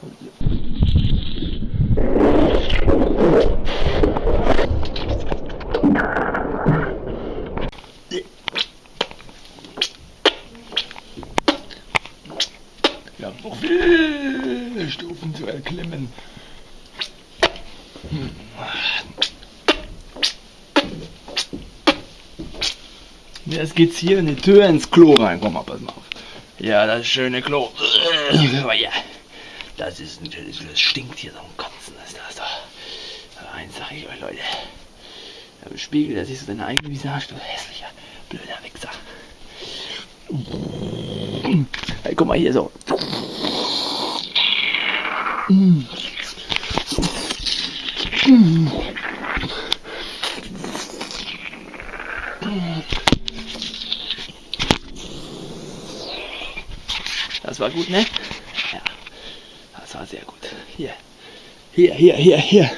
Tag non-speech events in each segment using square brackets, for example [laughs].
Wir haben noch viele Stufen zu erklimmen. Hm. Jetzt geht's hier in die Tür ins Klo rein. Komm mal, pass mal auf. Ja, das schöne Klo. Aber ja, das ist natürlich, das stinkt hier so ein Kotzen. Das, das doch. Aber eins sag ich euch, Leute. Im Spiegel, da siehst du deine eigene Visage, du hässlicher, blöder Wichser. Hey, guck mal hier so. Das war gut, ne? Das war sehr gut. Hier, hier, hier, hier, hier.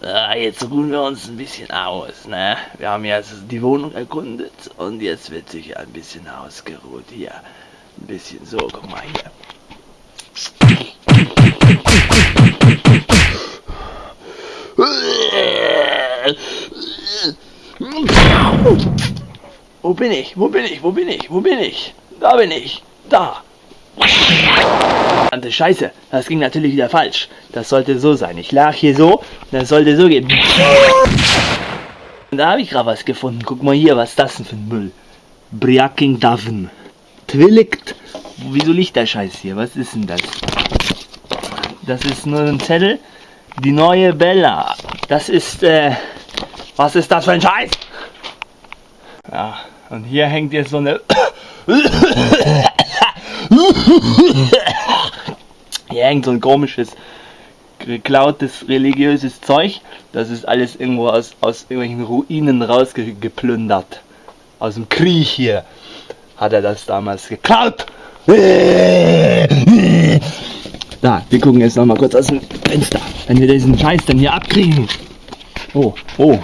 Ah, jetzt ruhen wir uns ein bisschen aus, ne? Wir haben jetzt die Wohnung erkundet und jetzt wird sich ein bisschen ausgeruht. Hier, ein bisschen so, guck mal hier. Wo bin ich? Wo bin ich? Wo bin ich? Wo bin ich? Da bin ich. Da. Verdammte Scheiße, das ging natürlich wieder falsch. Das sollte so sein. Ich lag hier so, das sollte so gehen. Und da habe ich gerade was gefunden. Guck mal hier, was ist das denn für ein Müll? Briaking Daven. Twilligt. Wieso liegt der Scheiß hier? Was ist denn das? Das ist nur ein Zettel. Die neue Bella. Das ist, äh, was ist das für ein Scheiß? Ja, und hier hängt jetzt so eine. [laughs] Hängt so ein komisches, geklautes religiöses Zeug. Das ist alles irgendwo aus, aus irgendwelchen Ruinen rausgeplündert. Aus dem Krieg hier hat er das damals geklaut. [laughs] Da, wir gucken jetzt noch mal kurz aus dem Fenster, wenn wir diesen Scheiß dann hier abkriegen. Oh, oh,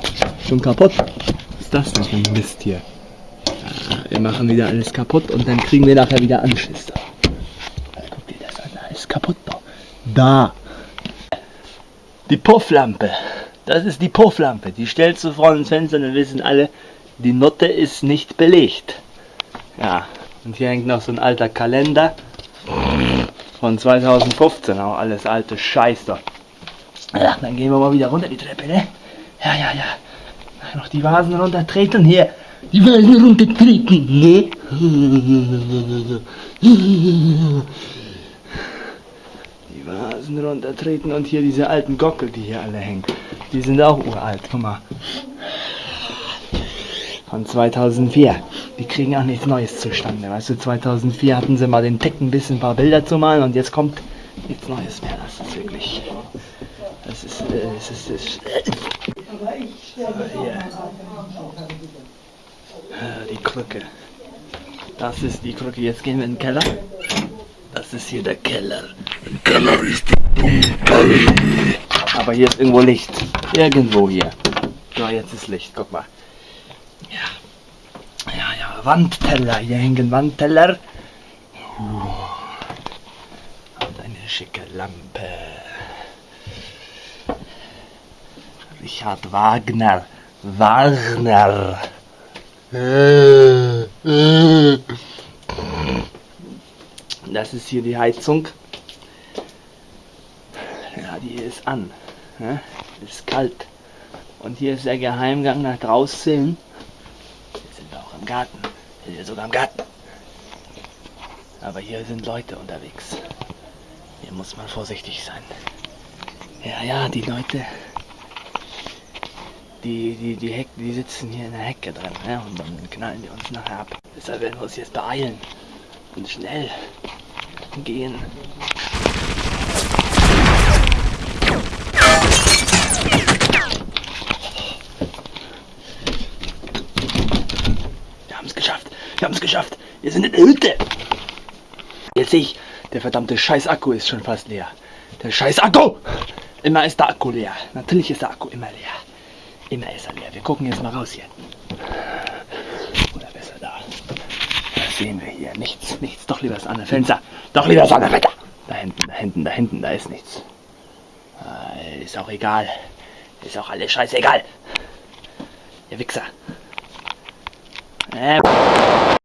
schon kaputt. Was ist das denn für ein Mist hier? Ah, Wir machen wieder alles kaputt und dann kriegen wir nachher wieder Anschiss. Ist kaputt da. Da. Die Pufflampe. Das ist die Pufflampe. Die stellst du vor ins Fenster und dann wissen alle, die Notte ist nicht belegt. Ja, und hier hängt noch so ein alter Kalender von 2015. Auch alles alte Scheiß da. Ja, dann gehen wir mal wieder runter die Treppe, ne? Ja, ja, ja. Noch die Vasen runtertreten hier. Die Vasen runtertreten, ne? Die Vasen runtertreten und hier diese alten Gockel, die hier alle hängen. Die sind auch uralt, guck mal. Von 2004. Die kriegen auch nichts Neues zustande. Weißt du, 2004 hatten sie mal den Tick, ein bisschen ein paar Bilder zu malen und jetzt kommt nichts Neues mehr. Das ist wirklich. Das ist. Äh, das ist, das ist aber hier. Äh, Die Krücke. Das ist die Krücke. Jetzt gehen wir in den Keller. Das ist hier der Keller. Im Keller ist die Aber hier ist irgendwo Licht. Irgendwo hier. So, jetzt ist Licht. Guck mal. Ja. Ja, ja. Wandteller. Hier hängen Wandteller. Und eine schicke Lampe. Richard Wagner. Wagner. Äh, äh. Das ist hier die Heizung. Ist an. Ne? Ist kalt. Und hier ist der Geheimgang nach draußen. Hier sind auch im Garten. Wir sind sogar im Garten. Aber hier sind Leute unterwegs. Hier muss man vorsichtig sein. Ja, ja, die Leute. Die, die, die, Heck, die sitzen hier in der Hecke drin. Ne? Und dann knallen die uns nachher ab. Deshalb werden wir uns jetzt beeilen. Und schnell gehen. Wir haben es geschafft. Wir haben es geschafft. Wir sind in der Hütte. Jetzt sehe ich, der verdammte scheiß Akku ist schon fast leer. Der scheiß Akku! Immer ist der Akku leer. Natürlich ist der Akku immer leer. Immer ist er leer. Wir gucken jetzt mal raus hier. Oder besser da. Was sehen wir hier? Nichts, nichts. Doch lieber das andere Fenster. Doch lieber das andere Fenster. Da hinten, da hinten, da hinten, da ist nichts. Äh, ist auch egal. Ist auch alles scheißegal. Ihr Wichser. have